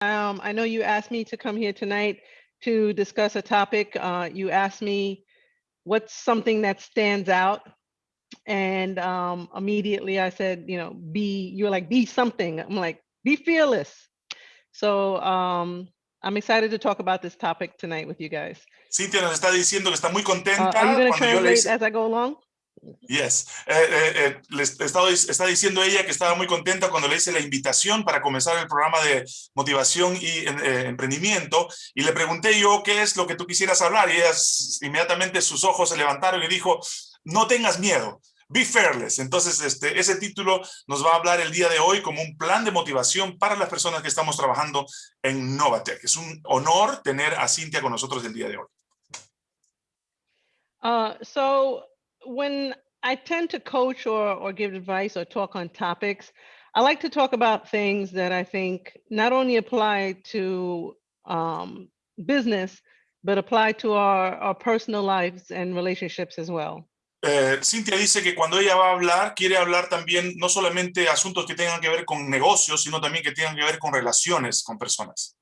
Um, I know you asked me to come here tonight to discuss a topic. Uh, you asked me what's something that stands out. And um, immediately I said, you know, be, you're like, be something. I'm like, be fearless. So um, I'm excited to talk about this topic tonight with you guys. Cintia nos está diciendo que está muy Uh, are you going to translate hice- as I go along? Yes. Eh, eh, eh, estaba- está diciendo ella que estaba muy contenta cuando le hice la invitación para comenzar el programa de motivación y eh, emprendimiento y le pregunté yo qué es lo que tú quisieras hablar y ella inmediatamente sus ojos se levantaron y dijo, no tengas miedo, be fearless. Entonces este, ese título nos va a hablar el día de hoy como un plan de motivación para las personas que estamos trabajando en Novatec. Es un honor tener a Cintia con nosotros el día de hoy. Uh, so when I tend to coach or, or give advice or talk on topics, I like to talk about things that I think not only apply to um, business, but apply to our, our personal lives and relationships as well. Eh, Cintia dice que cuando ella va a hablar, quiere hablar también no solamente asuntos que tengan que ver con negocios, sino también que tengan que ver con relaciones con personas.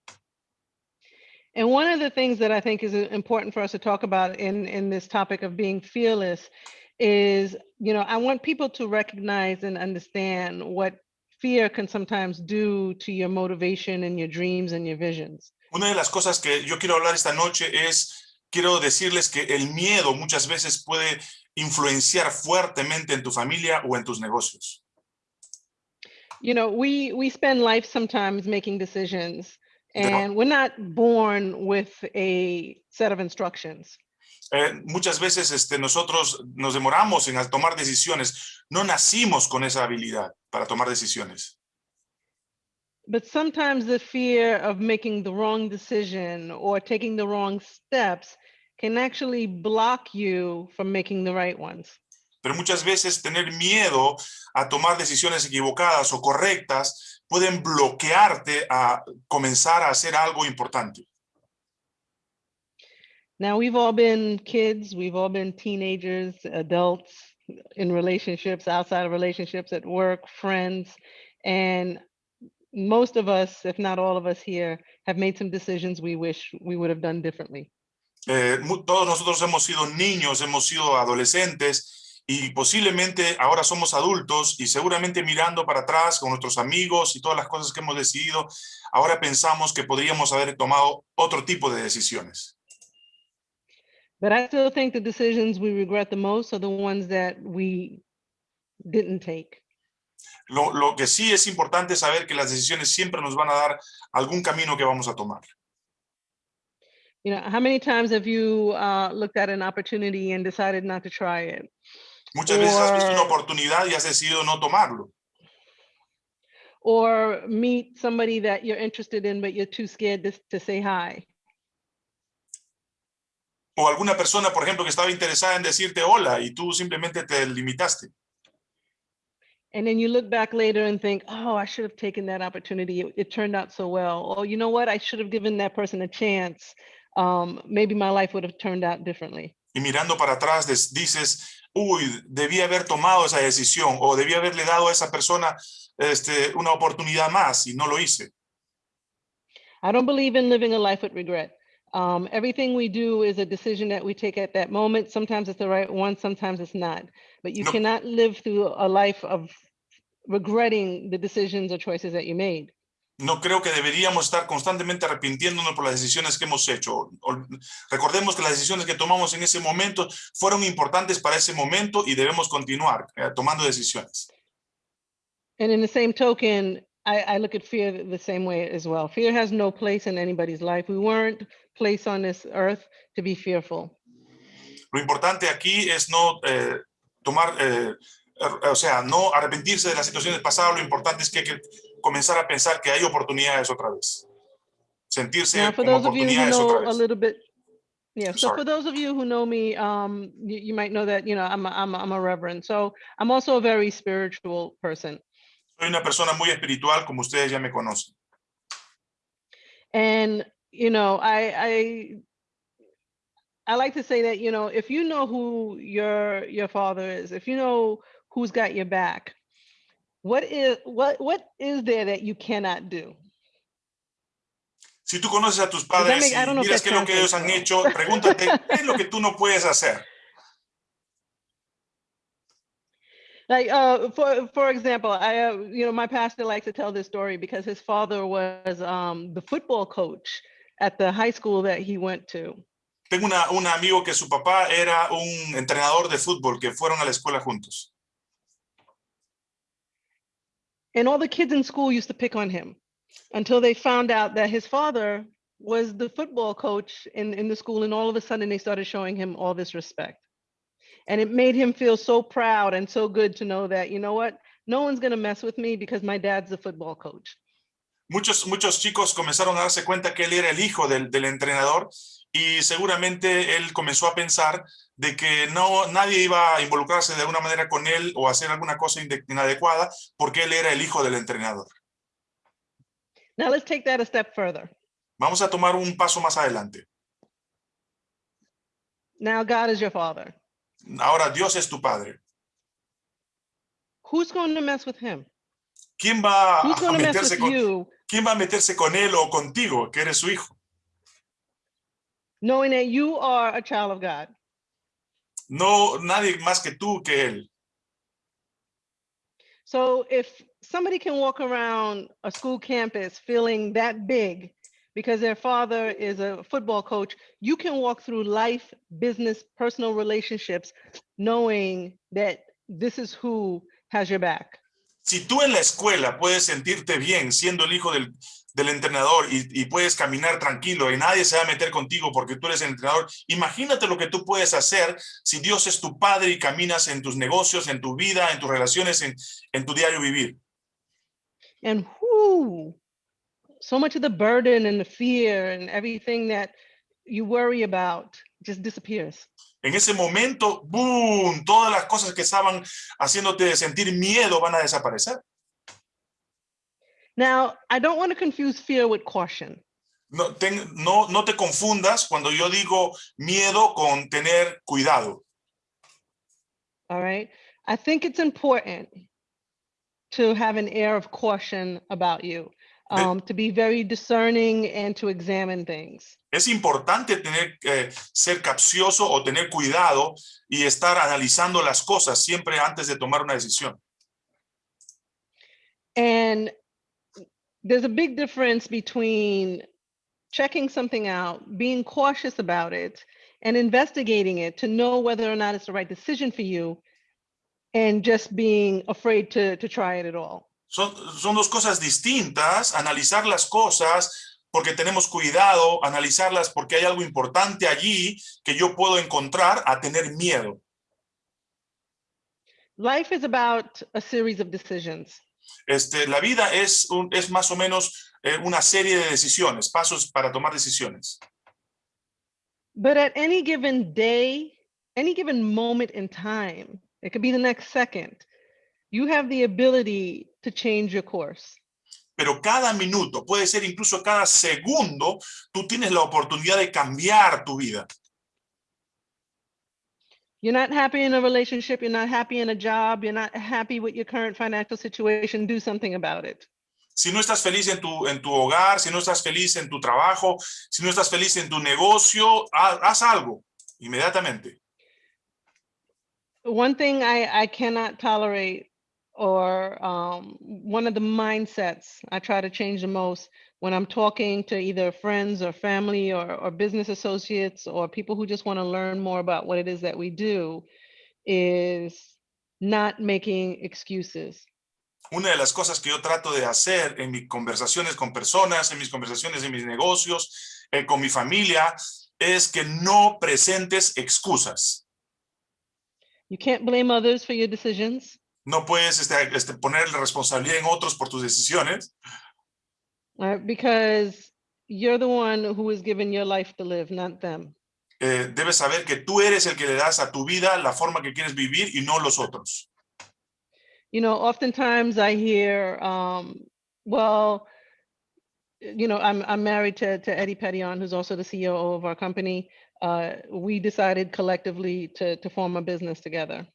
And one of the things that I think is uh, important for us to talk about in, in this topic of being fearless is, you know, I want people to recognize and understand what fear can sometimes do to your motivation and your dreams and your visions. Una de las cosas que yo quiero hablar esta noche es, quiero decirles que el miedo muchas veces puede influenciar fuertemente en tu familia o en tus negocios. You know, we we spend life sometimes making decisions and we're not born with a set of instructions. Eh, muchas veces este, nosotros nos demoramos en tomar decisiones, no nacimos con esa habilidad para tomar decisiones. But sometimes the fear of making the wrong decision or taking the wrong steps can actually block you from making the right ones. Pero muchas veces tener miedo a tomar decisiones equivocadas o correctas pueden bloquearte a comenzar a hacer algo importante. Now, we've all been kids, we've all been teenagers, adults in relationships, outside of relationships, at work, friends. And most of us, if not all of us here, have made some decisions we wish we would have done differently. Eh, todos nosotros hemos sido niños, hemos sido adolescentes y posiblemente ahora somos adultos y seguramente mirando para atrás con nuestros amigos y todas las cosas que hemos decidido, ahora pensamos que podríamos haber tomado otro tipo de decisiones. But I still think the decisions we regret the most are the ones that we didn't take. Lo, lo que sí es importante saber que las decisiones siempre nos van a dar algún camino que vamos a tomar. You know, how many times have you uh, looked at an opportunity and decided not to try it? Muchas veces has visto una Or- oportunidad y has decidido no tomarlo. Or meet somebody that you're interested in, but you're too scared to, to say hi? O alguna persona, por ejemplo, que estaba interesada en decirte hola y tú simplemente te limitaste. And then you look back later and think, oh, I should have taken that opportunity. It, it turned out so well. Or you know what? I should have given that person a chance. Um, maybe my life would have turned out differently. y mirando para atrás dices, uy, debí haber tomado esa decisión o debí haberle dado a esa persona este, una oportunidad más y no lo hice. I don't believe in living a life with regret. Um, everything we do is a decision that we take at that moment. Sometimes it's the right one, sometimes it's not. But you No. cannot live through a life of regretting the decisions or choices that you made. No creo que deberíamos estar constantemente arrepintiéndonos por las decisiones que hemos hecho. Recordemos que las decisiones que tomamos en ese momento fueron importantes para ese momento y debemos continuar eh, tomando decisiones. And in the same token, I, I look at fear th- the same way as well. Fear has no place in anybody's life. We weren't placed on this earth to be fearful. Lo importante aquí es no eh, tomar, eh, er- o sea, no arrepentirse de las situaciones pasadas. Lo importante es que que comenzar a pensar que hay oportunidades otra vez. Sentirse for como those of you who oportunidades otra know a vez. little bit, yeah. So sorry. for those of you who know me, um, you, you might know that you know I'm a, I'm a, I'm a reverend. So I'm also a very spiritual person. Soy una persona muy espiritual, como ustedes ya me conocen. And you know, I I I like to say that you know if you know who your your father is, if you know who's got your back, what is what what is there that you cannot do? Si tú conoces a tus padres y miras qué es lo que ellos han hecho, pregúntate, ¿qué es lo que tú no puedes hacer? Like, uh, for for example, I, uh, you know, my pastor likes to tell this story because his father was um, the football coach at the high school that he went to. Tengo una, un amigo que su papá era un entrenador de fútbol que fueron a la escuela juntos. And all the kids in school used to pick on him until they found out that his father was the football coach in, in the school. And all of a sudden they started showing him all this respect. And it made him feel so proud and so good to know that, you know what, no one's going to mess with me because my dad's the football coach. Muchos, muchos chicos comenzaron a darse cuenta que él era el hijo del, del entrenador y seguramente él comenzó a pensar de que no, nadie iba a involucrarse de alguna manera con él o hacer alguna cosa inadecuada porque él era el hijo del entrenador. Now let's take that a step further. Vamos a tomar un paso más adelante. Now God is your father. Ahora Dios es tu padre. Who's going to mess with him? ¿Quién va Who's a meterse con, you quién va a meterse con él o contigo, que eres su hijo? Knowing that you are a child of God? No, nadie más que tú que él. So if somebody can walk around a school campus feeling that big because their father is a football coach, you can walk through life, business, personal relationships knowing that this is who has your back. Si tú en la escuela puedes sentirte bien siendo el hijo del, del entrenador y, y puedes caminar tranquilo y nadie se va a meter contigo porque tú eres el entrenador, imagínate lo que tú puedes hacer si Dios es tu padre y caminas en tus negocios, en tu vida, en tus relaciones, en, en tu diario vivir. And whoo, so much of the burden and the fear and everything that you worry about just disappears. En ese momento, ¡boom! Todas las cosas que estaban haciéndote sentir miedo van a desaparecer. Now, I don't want to confuse fear with caution. No, ten- no, no te confundas cuando yo digo miedo con tener cuidado. All right. I think it's important to have an air of caution about you, Ve- um, to be very discerning and to examine things. Es importante tener, eh, ser capcioso o tener cuidado y estar analizando las cosas siempre antes de tomar una decisión. And there's a big difference between checking something out, being cautious about it, and investigating it to know whether or not it's the right decision for you, and just being afraid to, to try it at all. Son, son dos cosas distintas, analizar las cosas porque tenemos cuidado, analizarlas porque hay algo importante allí que yo puedo encontrar a tener miedo. Life is about a series of decisions. Este, la vida es, un- es más o menos eh, una serie de decisiones, pasos para tomar decisiones. But at any given day, any given moment in time, it could be the next second, you have the ability to change your course. Pero cada minuto, puede ser incluso cada segundo, tú tienes la oportunidad de cambiar tu vida. You're not happy in a relationship, you're not happy in a job, you're not happy with your current financial situation, do something about it. Si no estás feliz en tu, en tu hogar, si no estás feliz en tu trabajo, si no estás feliz en tu negocio, ha- haz algo inmediatamente. One thing I, I cannot tolerate, or um, one of the mindsets I try to change the most when I'm talking to either friends or family or, or business associates or people who just want to learn more about what it is that we do is not making excuses. Una de las cosas que yo trato de hacer en mis conversaciones con personas, en mis conversaciones en mis negocios, eh, con mi familia, es que no presentes excusas. You can't blame others for your decisions. No puedes este, este, poner la responsabilidad en otros por tus decisiones, uh, because you're the one who is given your life to live, not them. eh, debes saber que tú eres el que le das a tu vida la forma que quieres vivir y no los otros. You know, oftentimes I hear, um, well, you know, I'm I'm married to to Eddie Pettion, who's also the CEO of our company. Uh, we decided collectively to to form a business together.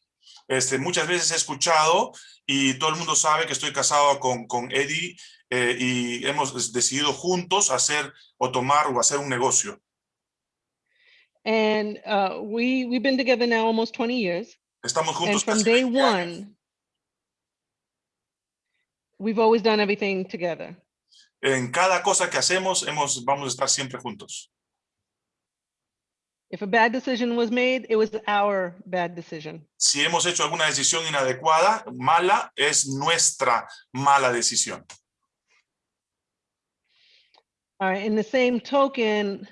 Este, muchas veces he escuchado y todo el mundo sabe que estoy casado con, con Eddie eh, y hemos decidido juntos hacer o tomar o hacer un negocio. And uh, we, we've been together now almost 20 years. Estamos And juntos from casi day 20 años. one, we've always done everything together. En cada cosa que hacemos hemos, vamos a estar siempre juntos. If a bad decision was made, it was our bad decision. Si hemos hecho alguna decisión inadecuada, mala, es nuestra mala decisión. All right, in the same token,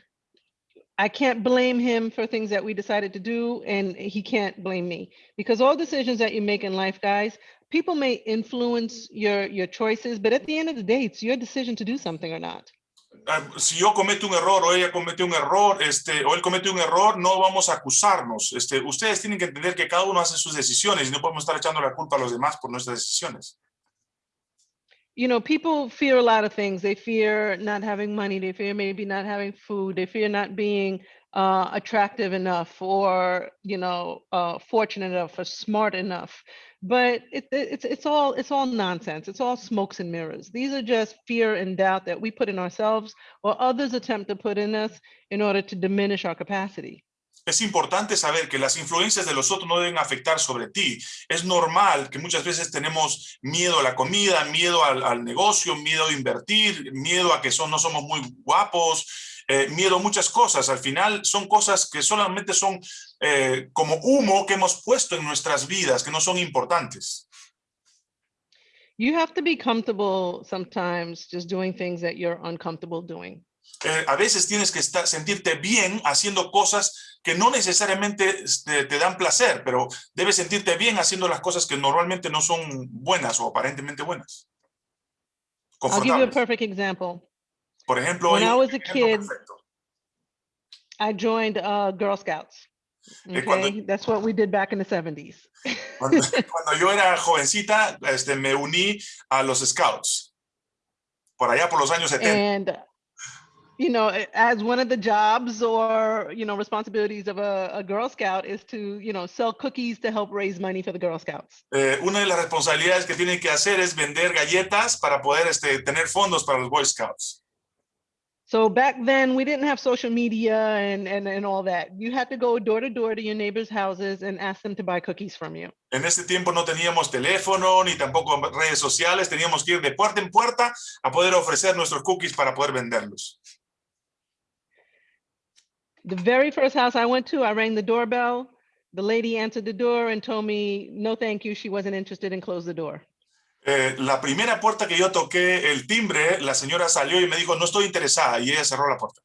I can't blame him for things that we decided to do, and he can't blame me. Because all decisions that you make in life, guys, people may influence your, your choices, but at the end of the day, it's your decision to do something or not. Ah, Si yo cometo un error o ella comete un error, este, o él comete un error, no vamos a acusarnos. Este, ustedes tienen que entender que cada uno hace sus decisiones y no podemos estar echando la culpa a los demás por nuestras decisiones. you know, people fear a lot of things. They fear not having money. They fear maybe not having food. They fear not being uh, attractive enough or, you know, uh, fortunate enough or smart enough. But it, it- it's it's all it's all nonsense. It's all smokes and mirrors. These are just fear and doubt that we put in ourselves or others attempt to put in us in order to diminish our capacity. Es importante saber que las influencias de los otros no deben afectar sobre ti. Es normal que muchas veces tenemos miedo a la comida, miedo al, al negocio, miedo a invertir, miedo a que son, no somos muy guapos, eh, miedo a muchas cosas. Al final son cosas que solamente son eh, como humo que hemos puesto en nuestras vidas, que no son importantes. You have to be comfortable sometimes just doing things that you're uncomfortable doing. Eh, a veces tienes que estar, sentirte bien haciendo cosas que no necesariamente este, te dan placer, pero debes sentirte bien haciendo las cosas que normalmente no son buenas o aparentemente buenas. I'll give you a perfect example. Por ejemplo, when I was a kid, perfecto. I joined uh, Girl Scouts. Eh, cuando- Okay, that's what we did back in the 70s. Cuando, cuando yo era jovencita, este, me uní a los Scouts. Por allá por los años 70. And, you know, as one of the jobs or, you know, responsibilities of a, a Girl Scout is to, you know, sell cookies to help raise money for the Girl Scouts. Eh, una de las responsabilidades que tienen que hacer es vender galletas para poder este, tener fondos para los Boy Scouts. So back then we didn't have social media and, and, and all that. You had to go door to door to your neighbors' houses and ask them to buy cookies from you. En ese tiempo no teníamos teléfono ni tampoco redes sociales, teníamos que ir de puerta en puerta a poder ofrecer nuestros cookies para poder venderlos. The very first house I went to, I rang the doorbell. The lady answered the door and told me, no, thank you. She wasn't interested and closed the door. Eh, la primera puerta que yo toqué el timbre, la señora salió y me dijo, no estoy interesada, y ella cerró la puerta.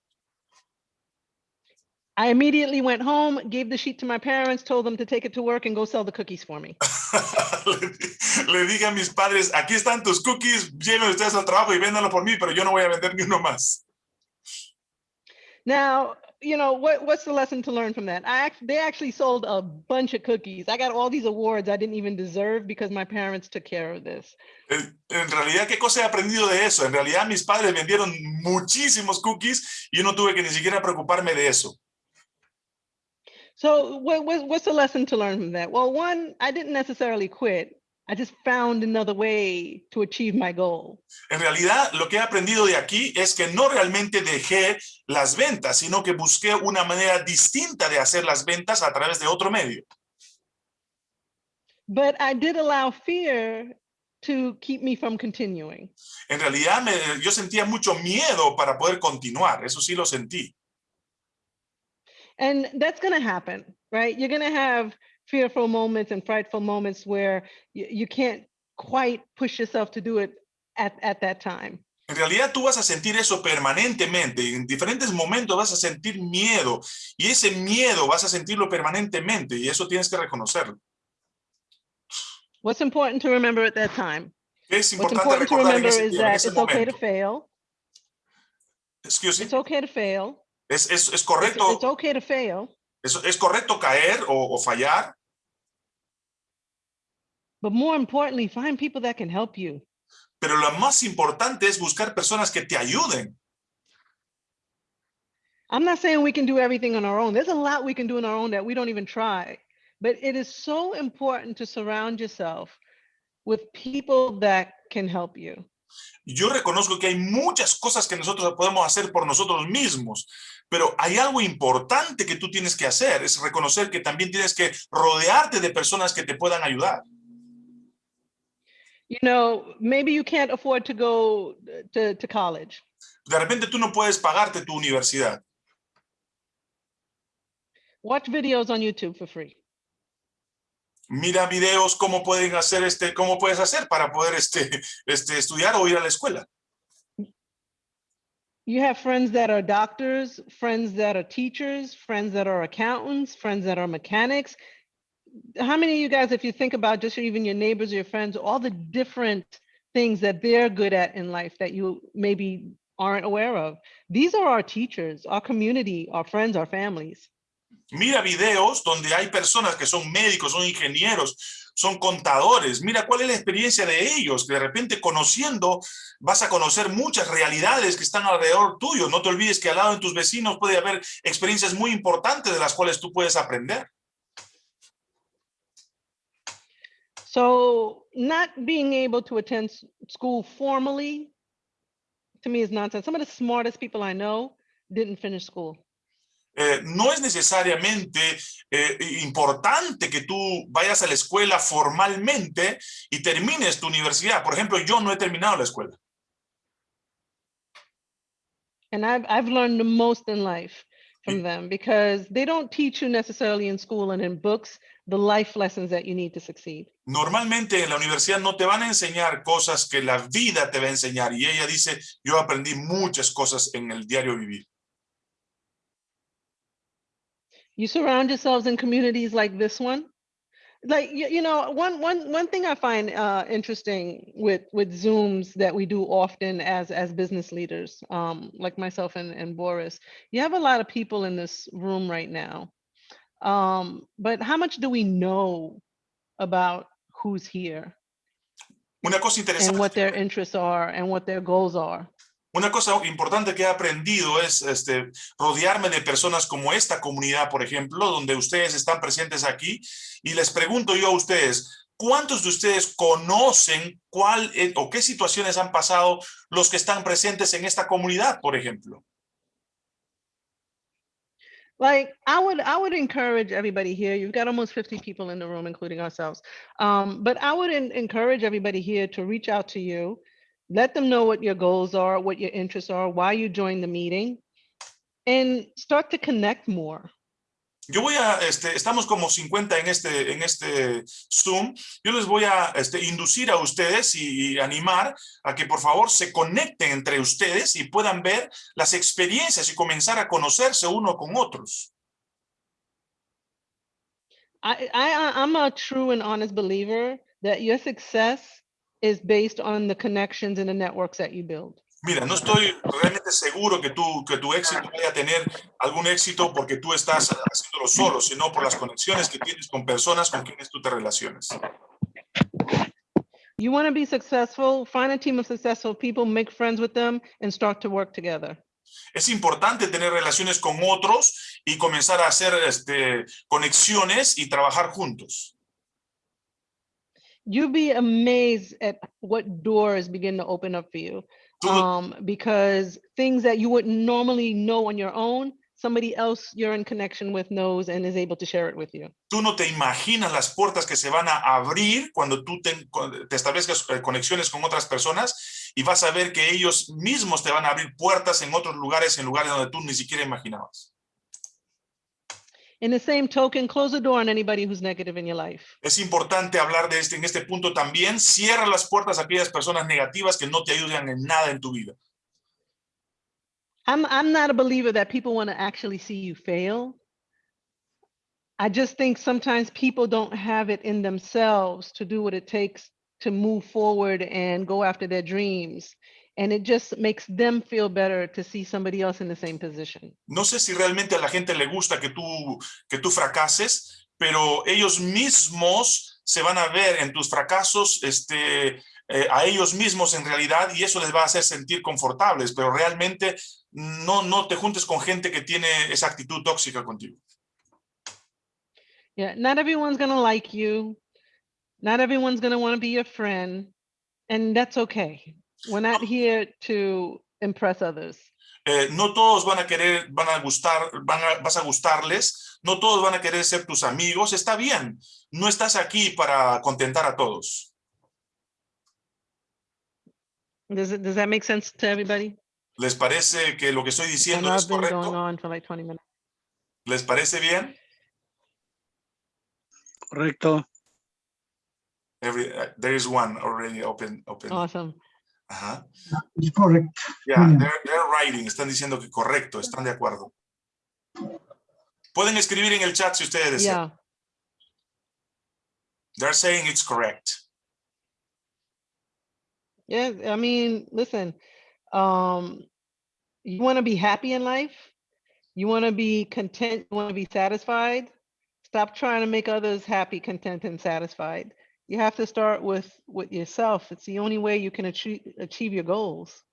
I immediately went home, gave the sheet to my parents, told them to take it to work and go sell the cookies for me. le, di- le dije a mis padres, aquí están tus cookies, lleven ustedes al trabajo y véndanlo por mí, pero yo no voy a vender ni uno más. Now, you know, what, what's the lesson to learn from that? I act, they actually sold a bunch of cookies. I got all these awards I didn't even deserve because my parents took care of this. En, realidad, ¿qué cosa he aprendido de eso? En realidad, mis padres vendieron muchísimos cookies y yo no tuve que ni siquiera preocuparme de eso. So what, what, what's the lesson to learn from that? Well, one, I didn't necessarily quit. I just found another way to achieve my goal. En realidad, lo que he aprendido de aquí es que no realmente dejé las ventas, sino que busqué una manera distinta de hacer las ventas a través de otro medio. But I did allow fear to keep me from continuing. En realidad, me- yo sentía mucho miedo para poder continuar, eso sí lo sentí. And that's going to happen, right? You're going to have fearful moments and frightful moments where you, you can't quite push yourself to do it at, at that time. En realidad tú vas a sentir eso permanentemente, en diferentes momentos vas a sentir miedo y ese miedo vas a sentirlo permanentemente y eso tienes que reconocerlo. What's important to remember at that time? Es What's importante important to remember ese, is that it's okay to momento. fail. Excuse me. It's okay to fail. Es, es, es It's, correcto, it's okay to fail. es, es correcto caer o, o fallar, But more importantly, find people that can help you. pero lo más importante es buscar personas que te ayuden. I'm not saying we can do everything on our own. There's a lot we can do on our own that we don't even try. But it is so important to surround yourself with people that can help you. Yo reconozco que hay muchas cosas que nosotros podemos hacer por nosotros mismos, pero hay algo importante que tú tienes que hacer, es reconocer que también tienes que rodearte de personas que te puedan ayudar. You know, maybe you can't afford to go to, to college. De repente tú no puedes pagarte tu universidad. Watch videos on YouTube for free. Mira videos cómo pueden hacer este, cómo puedes hacer para poder este, este, estudiar o ir a la escuela. You have friends that are doctors, friends that are teachers, friends that are accountants, friends that are mechanics. How many of you guys, if you think about just even your neighbors or your friends, all the different things that they're good at in life that you maybe aren't aware of? These are our teachers, our community, our friends, our families. Mira videos donde hay personas que son médicos, son ingenieros, son contadores. Mira cuál es la experiencia de ellos. De repente conociendo vas a conocer muchas realidades que están alrededor tuyo. No te olvides que al lado de tus vecinos puede haber experiencias muy importantes de las cuales tú puedes aprender. So not being able to attend school formally, to me is nonsense. Some of the smartest people I know didn't finish school. Eh, no es necesariamente eh, importante que tú vayas a la escuela formalmente y termines tu universidad. Por ejemplo, yo no he terminado la escuela. And I've, I've learned the most in life from them because they don't teach you necessarily in school and in books the life lessons that you need to succeed. Normalmente en la universidad no te van a enseñar cosas que la vida te va a enseñar. Y ella dice, yo aprendí muchas cosas en el diario vivir. You surround yourselves in communities like this one. Like, you, you know, one, one, one thing I find uh, interesting with, with Zooms that we do often as, as business leaders, um, like myself and, and Boris, you have a lot of people in this room right now. Um, but how much do we know about who's here Una cosa and interesante. what their interests are and what their goals are? Una cosa importante que he aprendido es este, rodearme de personas como esta comunidad, por ejemplo, donde ustedes están presentes aquí. Y les pregunto yo a ustedes, ¿cuántos de ustedes conocen cuál eh, o qué situaciones han pasado los que están presentes en esta comunidad, por ejemplo? Like I would, I would encourage everybody here. You've got almost 50 people in the room, including ourselves. Um, but I would en- encourage everybody here to reach out to you, let them know what your goals are, what your interests are, why you joined the meeting, and start to connect more. Yo voy a, este, estamos como 50 en este, en este Zoom. Yo les voy a este, inducir a ustedes y, y animar a que por favor se conecten entre ustedes y puedan ver las experiencias y comenzar a conocerse uno con otros. I, I, I'm a true and honest believer that your success is based on the connections and the networks that you build. Mira, no estoy realmente seguro que tu, que tu éxito vaya a tener algún éxito porque tú estás haciéndolo solo, sino por las conexiones que tienes con personas con quienes tú te relaciones. You want to be successful, find a team of successful people, make friends with them, and start to work together. Es importante tener relaciones con otros y comenzar a hacer este, conexiones y trabajar juntos. You'd be amazed at what doors begin to open up for you. Um, because things that you wouldn't normally know on your own, somebody else you're in connection with knows and is able to share it with you. tú no te imaginas las puertas que se van a abrir cuando tú te, te establezcas eh, conexiones con otras personas y vas a ver que ellos mismos te van a abrir puertas en otros lugares, en lugares donde tú ni siquiera imaginabas. In the same token, close the door on anybody who's negative in your life. Es importante hablar de este, en este punto también. Cierra las puertas a aquellas personas negativas que no te ayudan en nada en tu vida. I'm I'm not a believer that people want to actually see you fail. I just think sometimes people don't have it in themselves to do what it takes to move forward and go after their dreams. And it just makes them feel better to see somebody else in the same position. No sé si realmente a la gente le gusta que tú, que tú fracases, pero ellos mismos se van a ver en tus fracasos este, eh, a ellos mismos en realidad y eso les va a hacer sentir confortables, pero realmente no, no te juntes con gente que tiene esa actitud tóxica contigo. Yeah, not everyone's going to like you. Not everyone's going to want to be your friend. And that's okay. We're not here to impress others. Eh, no todos van a querer, van a gustar, van a, vas a gustarles, no todos van a querer ser tus amigos, está bien. No estás aquí para contentar a todos. Does it, does that make sense to everybody? ¿Les parece que lo que estoy diciendo es correcto? like 20 minutes. ¿Les parece bien? Correcto. Every, uh, there is one already open. open. Awesome. Ajá. It's correct. Yeah, they're, they're writing, están diciendo que correcto, están de acuerdo. Pueden escribir en el chat si ustedes desean. Yeah. They're saying it's correct. Yeah. I mean, listen, um, you want to be happy in life. You want to be content. You want to be satisfied. Stop trying to make others happy, content, and satisfied. You have to start with with yourself. It's the only way you can achieve achieve your goals.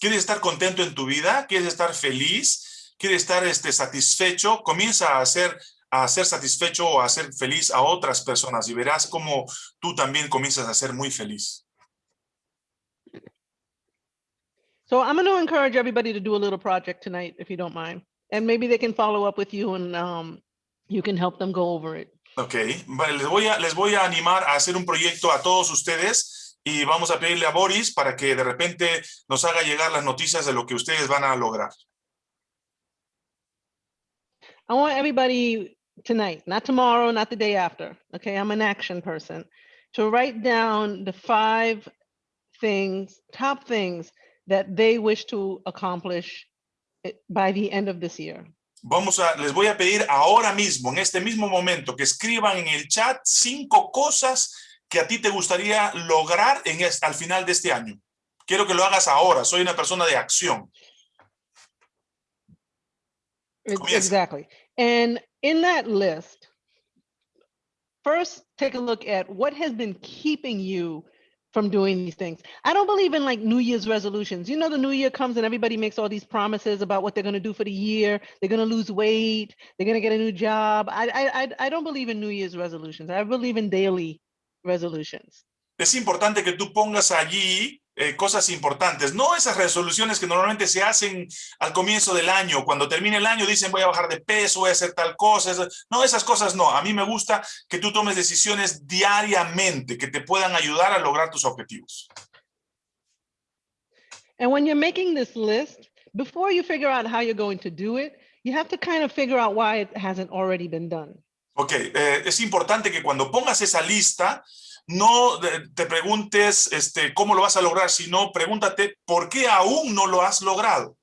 ¿Quieres estar contento en tu vida? ¿Quieres estar feliz? ¿Quieres estar este, satisfecho? Comienza a ser, a ser satisfecho o a ser feliz a otras personas y verás cómo tú también comienzas a ser muy feliz. So I'm going to encourage everybody to do a little project tonight, if you don't mind, and maybe they can follow up with you and um, you can help them go over it. Ok, les voy, a, les voy a animar a hacer un proyecto a todos ustedes y vamos a pedirle a Boris para que de repente nos haga llegar las noticias de lo que ustedes van a lograr. I want everybody tonight, not tomorrow, not the day after. Okay, I'm an action person. To write down the five things, top things that they wish to accomplish it- by the end of this year. Vamos a, les voy a pedir ahora mismo, en este mismo momento, que escriban en el chat cinco cosas que a ti te gustaría lograr en es- al final de este año. Quiero que lo hagas ahora, soy una persona de acción. Exactly. And in that list, first take a look at what has been keeping you from doing these things. I don't believe in like New Year's resolutions. You know, the new year comes and everybody makes all these promises about what they're going to do for the year. They're going to lose weight. They're going to get a new job. I, I, I, don't believe in New Year's resolutions. I believe in daily resolutions. Es importante que tú pongas allí eh, cosas importantes, no esas resoluciones que normalmente se hacen al comienzo del año, cuando termine el año dicen voy a bajar de peso, voy a hacer tal cosa, no, esas cosas no, a mí me gusta que tú tomes decisiones diariamente que te puedan ayudar a lograr tus objetivos. And when you're making this list, before you figure out how you're going to do it, you have to kind of figure out why it hasn't already been done. Ok, eh, es importante que cuando pongas esa lista, no te preguntes este, cómo lo vas a lograr, sino pregúntate por qué aún no lo has logrado.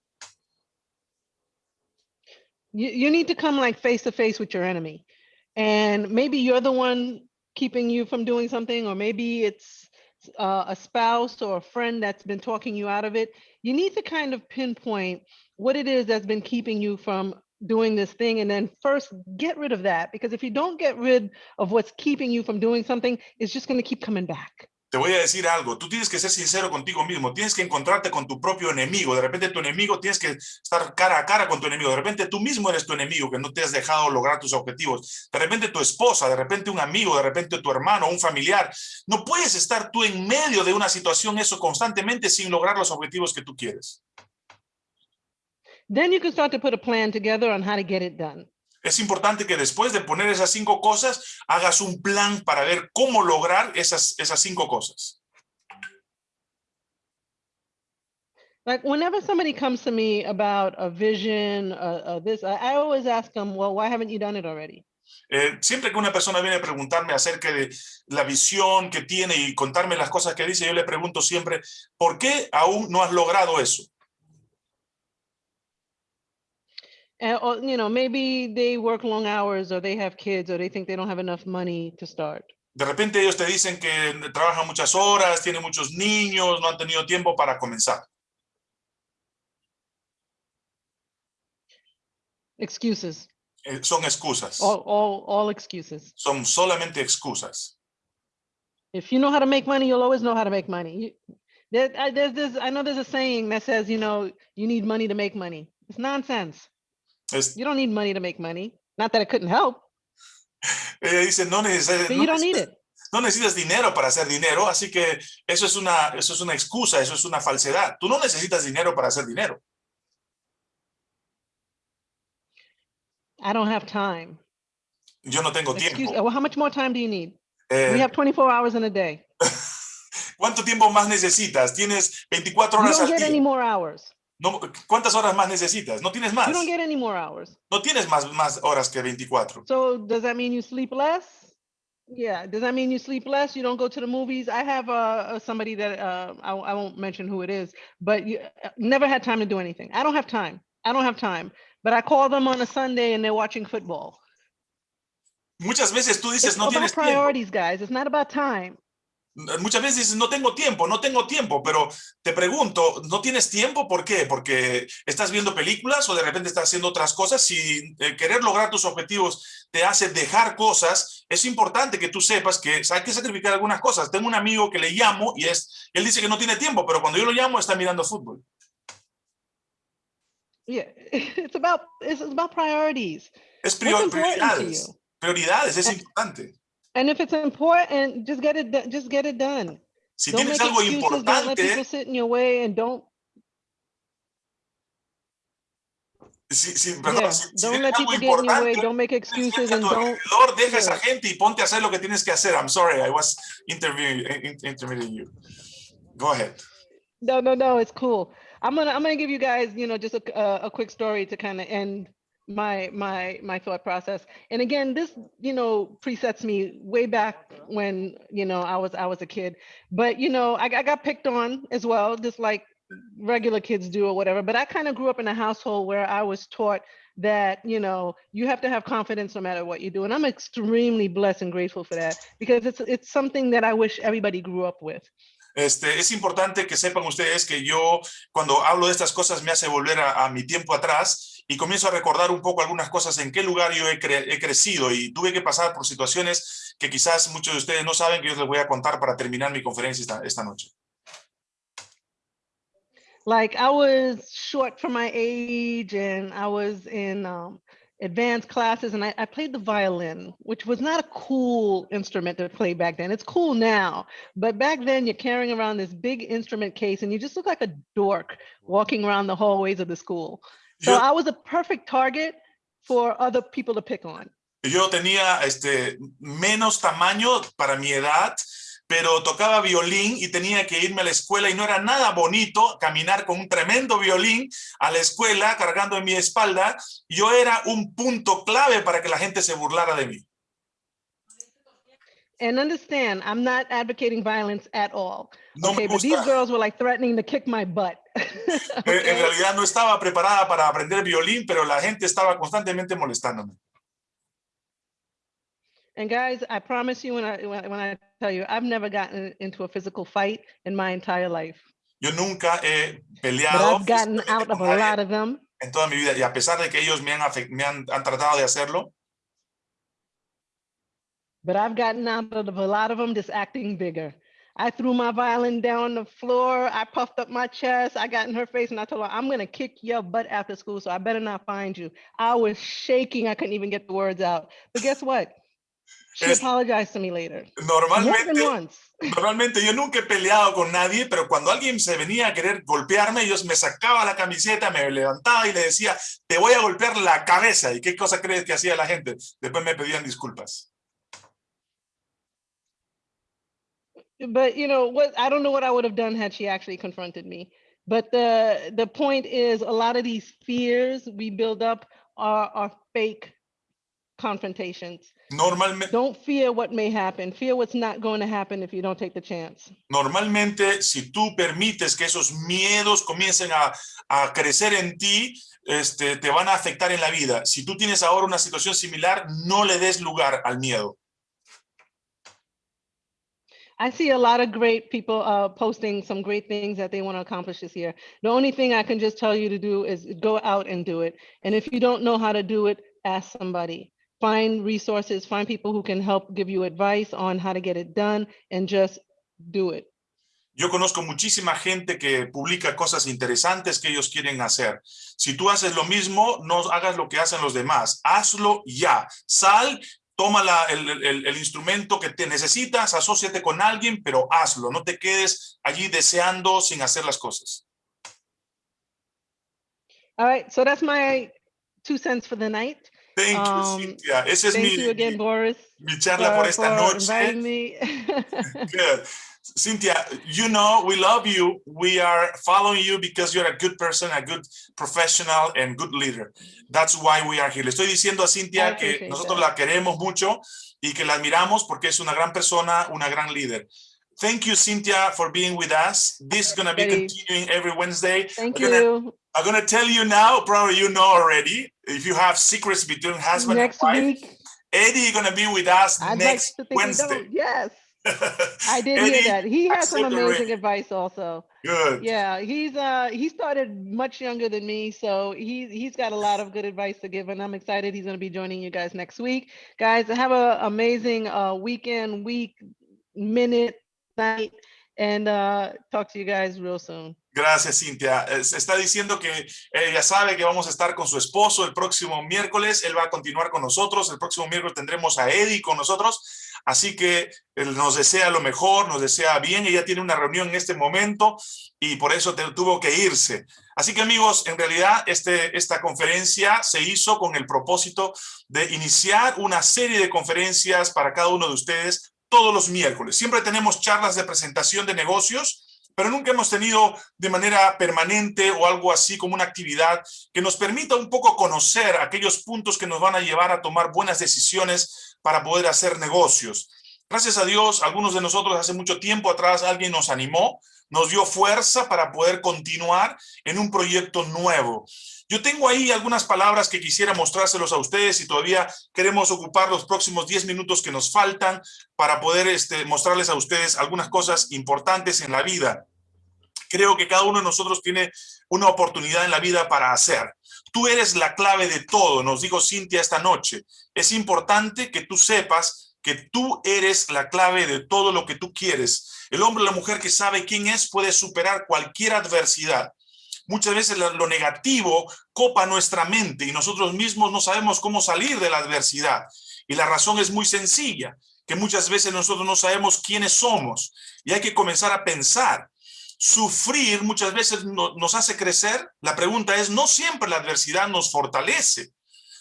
You, you need to come like face to face with your enemy. And maybe you're the one keeping you from doing something, or maybe it's uh, a spouse or a friend that's been talking you out of it. You need to kind of pinpoint what it is that's been keeping you from doing this thing. And then first get rid of that. Because if you don't get rid of what's keeping you from doing something, it's just going to keep coming back. Te voy a decir algo, tú tienes que ser sincero contigo mismo, tienes que encontrarte con tu propio enemigo, de repente tu enemigo, tienes que estar cara a cara con tu enemigo, de repente tú mismo eres tu enemigo que no te has dejado lograr tus objetivos, de repente tu esposa, de repente un amigo, de repente tu hermano, un familiar, no puedes estar tú en medio de una situación eso constantemente sin lograr los objetivos que tú quieres. Then you can start to put a plan together on how to get it done. Es importante que después de poner esas cinco cosas, hagas un plan para ver cómo lograr esas, esas cinco cosas. Like whenever somebody comes to me about a vision, uh, uh, this, I, I always ask them, well, why haven't you done it already? Eh, siempre que una persona viene a preguntarme acerca de la visión que tiene y contarme las cosas que dice, yo le pregunto siempre, ¿por qué aún no has logrado eso? And, or, you know, maybe they work long hours or they have kids or they think they don't have enough money to start. De repente ellos te dicen que trabajan muchas horas, tienen muchos niños, no han tenido tiempo para comenzar. Excuses, Eh, son excusas, all, all, all excuses. son solamente excusas. If you know how to make money, you'll always know how to make money. You, there, I, there's this, I know there's a saying that says, you know, you need money to make money. It's nonsense. Es- You don't need money to make money. Not that it couldn't help, ella dice, no, necesari- but no you don't need necesitas- it. no necesitas dinero para hacer dinero, así que eso es una, eso es una excusa, eso es una falsedad. Tú no necesitas dinero para hacer dinero. I don't have time. Yo no tengo Excuse, tiempo. well, how much more time do you need? Eh, We have 24 hours in a day. ¿Cuánto tiempo más necesitas? Tienes 24 You horas don't al get any día. more hours. No, ¿Cuántas horas más necesitas? No tienes más. You don't get any more hours. No tienes más, más horas que 24. So does that mean you sleep less? Yeah. Does that mean you sleep less? You don't go to the movies? I have uh, uh, somebody that uh, I, I won't mention who it is, but you uh, never had time to do anything. I don't have time. I don't have time. But I call them on a Sunday and they're watching football. Muchas veces tú dices, It's no tienes tiempo. priorities, guys. It's not about time. Muchas veces dices, no tengo tiempo, no tengo tiempo, pero te pregunto, ¿no tienes tiempo? ¿Por qué? ¿Porque estás viendo películas o de repente estás haciendo otras cosas? Si eh, querer lograr tus objetivos te hace dejar cosas, es importante que tú sepas que hay que sacrificar algunas cosas. Tengo un amigo que le llamo y es, él dice que no tiene tiempo, pero cuando yo lo llamo está mirando fútbol. Yeah. It's about it's about priorities. Es prioridades. Prioridades, es importante. And if it's important, just get it just get it done. Si don't tienes make algo excuses, don't let people sit in your way and don't si, si- perdón, yeah, si- si don't tienes let algo people get in your way, importante, don't make excuses and don't alrededor, deja a esa gente y ponte a hacer lo que tienes que hacer. I'm sorry, I was interviewing, in- interviewing you. Go ahead. No, no, no, it's cool. I'm gonna I'm gonna give you guys, you know, just a a, a quick story to kind of end my my my thought process. And again, this you know presets me way back when you know I was I was a kid. But you know, I, I got picked on as well, just like regular kids do or whatever. But I kind of grew up in a household where I was taught that you know you have to have confidence no matter what you do and i'm extremely blessed and grateful for that because it's it's something that i wish everybody grew up with Este, es importante que sepan ustedes que yo, cuando hablo de estas cosas, me hace volver a, a mi tiempo atrás y comienzo a recordar un poco algunas cosas en qué lugar yo he, cre- he crecido y tuve que pasar por situaciones que quizás muchos de ustedes no saben que yo les voy a contar para terminar mi conferencia esta, esta noche. like I was short for my age and I was in um, advanced classes and I, I played the violin, which was not a cool instrument to play back then. It's cool now, but back then you're carrying around this big instrument case and you just look like a dork walking around the hallways of the school. So Yo, I was a perfect target for other people to pick on. yo tenía este, menos tamaño para mi edad, pero tocaba violín y tenía que irme a la escuela y no era nada bonito caminar con un tremendo violín a la escuela cargando en mi espalda. Yo era un punto clave para que la gente se burlara de mí. And understand, I'm not advocating violence at all. No okay, but these girls were like threatening to kick my butt. okay? en realidad no estaba preparada para aprender violín, pero la gente estaba constantemente molestándome. And guys, I promise you when I when, I- when I tell you, I've never gotten into a physical fight in my entire life, Yo nunca he peleado. but I've gotten out of a lot of them. en toda mi vida y a pesar de que ellos me han, me han, han tratado de hacerlo, But I've gotten out of a lot of them just acting bigger. I threw my violin down on the floor. I puffed up my chest. I got in her face and I told her, I'm going to kick your butt after school. So I better not find you. I was shaking. I couldn't even get the words out. But guess what? She Es- apologized to me later. Normalmente once. Normalmente yo nunca he peleado con nadie, pero cuando alguien se venía a querer golpearme, yo me sacaba la camiseta, me levantaba y le decía, te voy a golpear la cabeza. ¿Y qué cosa crees que hacía la gente? Después me pedían disculpas. But you know what i don't know what i would have done had she actually confronted me but the the point is a lot of these fears we build up are are fake confrontations Normalmente, don't fear what may happen fear what's not going to happen if you don't take the chance normalmente, si tú permites que esos miedos comiencen a, a crecer en ti, este, te van a afectar en la vida. Si tú tienes ahora una situación similar, no le des lugar al miedo. I see a lot of great people uh, posting some great things that they want to accomplish this year the only thing i can just tell you to do is go out and do it and if you don't know how to do it ask somebody find resources find people who can help give you advice on how to get it done and just do it Yo conozco muchísima gente que publica cosas interesantes que ellos quieren hacer. Si tú haces lo mismo, no hagas lo que hacen los demás. Hazlo ya. Sal, toma la, el, el, el, instrumento que te necesitas, asóciate con alguien, pero hazlo, no te quedes allí deseando sin hacer las cosas. All right, so that's my two cents for the night. Thank you, Um, Cynthia. Ese es mi, you again, Boris, mi charla for, por esta for noche. me. Good. Cynthia, you know, we love you. We are following you because you're a good person, a good professional and good leader. That's why we are here. Le estoy diciendo a Cynthia que nosotros that. la queremos mucho y que la admiramos porque es una gran persona, una gran líder. Thank you, Cynthia, for being with us. This is going to be continuing every Wednesday. Thank I'm gonna- you. I'm going to tell you now, probably you know already, if you have secrets between husband Next and wife, week, Eddie is going to be with us I'd next we Wednesday. Yes, I did hear that. He has some amazing advice also. Good. Yeah, he's uh he started much younger than me, so he he's got a lot of good advice to give, and I'm excited he's going to be joining you guys next week. Guys, have a amazing uh weekend, week, minute, night, and uh talk to you guys real soon. Gracias, Cintia. Eh, se Está diciendo que ella sabe que vamos a estar con su esposo el próximo miércoles. Él va a continuar con nosotros. El próximo miércoles tendremos a Eddie con nosotros. Así que él nos desea lo mejor, nos desea bien. Ella tiene una reunión en este momento y por eso tuvo que irse. Así que amigos, en realidad este, esta conferencia se hizo con el propósito de iniciar una serie de conferencias para cada uno de ustedes todos los miércoles. Siempre tenemos charlas de presentación de negocios, pero nunca hemos tenido de manera permanente o algo así como una actividad que nos permita un poco conocer aquellos puntos que nos van a llevar a tomar buenas decisiones para poder hacer negocios. Gracias a Dios, algunos de nosotros hace mucho tiempo atrás alguien nos animó, nos dio fuerza para poder continuar en un proyecto nuevo. Yo tengo ahí algunas palabras que quisiera mostrárselos a ustedes y todavía queremos ocupar los próximos 10 minutos que nos faltan para poder este, mostrarles a ustedes algunas cosas importantes en la vida. Creo que cada uno de nosotros tiene una oportunidad en la vida para hacer. Tú eres la clave de todo, nos dijo Cintia esta noche. Es importante que tú sepas que tú eres la clave de todo lo que tú quieres. El hombre o la mujer que sabe quién es puede superar cualquier adversidad. Muchas veces lo negativo copa nuestra mente y nosotros mismos no sabemos cómo salir de la adversidad. Y la razón es muy sencilla, que muchas veces nosotros no sabemos quiénes somos y hay que comenzar a pensar. Sufrir muchas veces no- nos hace crecer. La pregunta es, no siempre la adversidad nos fortalece.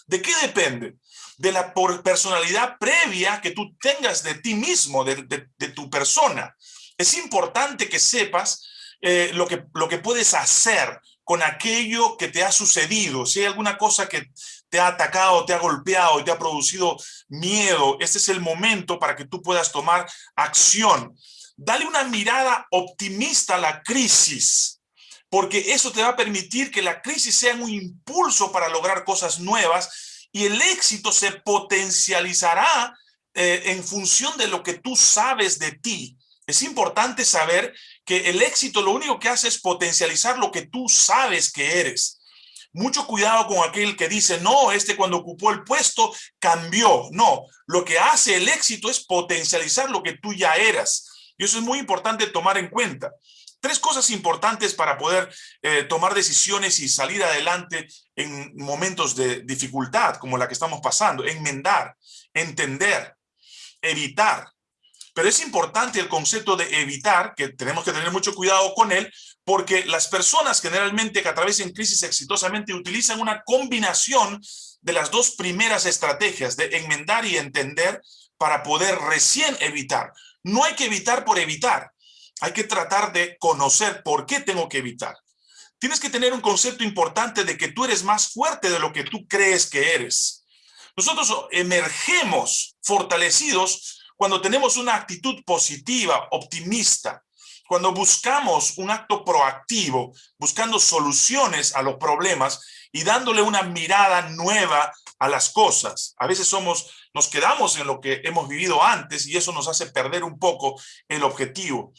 ¿De qué depende? De la personalidad previa que tú tengas de ti mismo, de tu persona. Es importante que sepas eh, lo, que, lo que puedes hacer con aquello que te ha sucedido. Si hay alguna cosa que te ha atacado, te ha golpeado y te ha producido miedo, este es el momento para que tú puedas tomar acción. Dale una mirada optimista a la crisis, porque eso te va a permitir que la crisis sea un impulso para lograr cosas nuevas y el éxito se potencializará eh, en función de lo que tú sabes de ti. Es importante saber que el éxito lo único que hace es potencializar lo que tú sabes que eres. Mucho cuidado con aquel que dice, no, este cuando ocupó el puesto cambió. No, lo que hace el éxito es potencializar lo que tú ya eras. Y eso es muy importante tomar en cuenta. Tres cosas importantes para poder eh, tomar decisiones y salir adelante en momentos de dificultad como la que estamos pasando. Enmendar, entender, evitar. Pero es importante el concepto de evitar, que tenemos que tener mucho cuidado con él, porque las personas generalmente que atraviesen crisis exitosamente utilizan una combinación de las dos primeras estrategias de enmendar y entender para poder recién evitar. No hay que evitar por evitar, hay que tratar de conocer por qué tengo que evitar. Tienes que tener un concepto importante de que tú eres más fuerte de lo que tú crees que eres. Nosotros emergemos fortalecidos cuando tenemos una actitud positiva, optimista, cuando buscamos un acto proactivo, buscando soluciones a los problemas y dándole una mirada nueva a las cosas. A veces somos, nos quedamos en lo que hemos vivido antes y eso nos hace perder un poco el objetivo.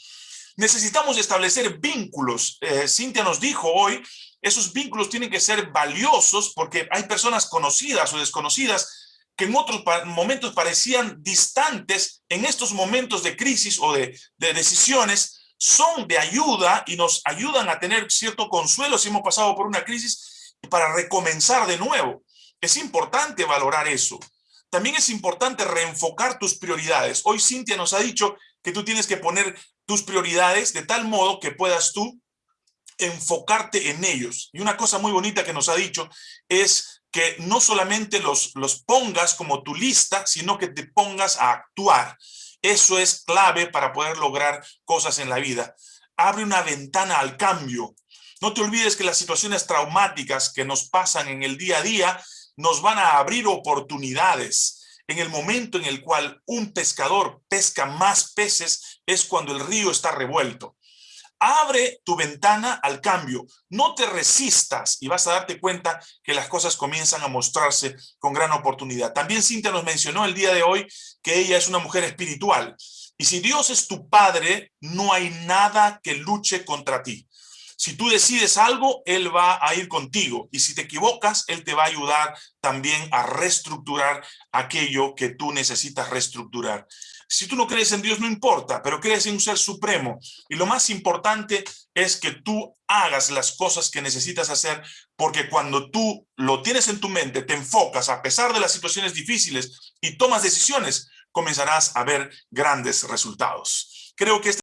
Necesitamos establecer vínculos. Eh, Cintia nos dijo hoy, esos vínculos tienen que ser valiosos porque hay personas conocidas o desconocidas que en otros momentos parecían distantes, en estos momentos de crisis o de, de decisiones, son de ayuda y nos ayudan a tener cierto consuelo si hemos pasado por una crisis para recomenzar de nuevo. Es importante valorar eso. También es importante reenfocar tus prioridades. Hoy Cintia nos ha dicho que tú tienes que poner tus prioridades de tal modo que puedas tú enfocarte en ellos. Y una cosa muy bonita que nos ha dicho es que no solamente los, los pongas como tu lista, sino que te pongas a actuar. Eso es clave para poder lograr cosas en la vida. Abre una ventana al cambio. No te olvides que las situaciones traumáticas que nos pasan en el día a día nos van a abrir oportunidades. En el momento en el cual un pescador pesca más peces es cuando el río está revuelto. Abre tu ventana al cambio, no te resistas y vas a darte cuenta que las cosas comienzan a mostrarse con gran oportunidad. También Cintia nos mencionó el día de hoy que ella es una mujer espiritual. Y si Dios es tu padre, no hay nada que luche contra ti. Si tú decides algo, Él va a ir contigo. Y si te equivocas, Él te va a ayudar también a reestructurar aquello que tú necesitas reestructurar. Si tú no crees en Dios, no importa, pero crees en un ser supremo. Y lo más importante es que tú hagas las cosas que necesitas hacer, porque cuando tú lo tienes en tu mente, te enfocas a pesar de las situaciones difíciles y tomas decisiones, comenzarás a ver grandes resultados. Creo que este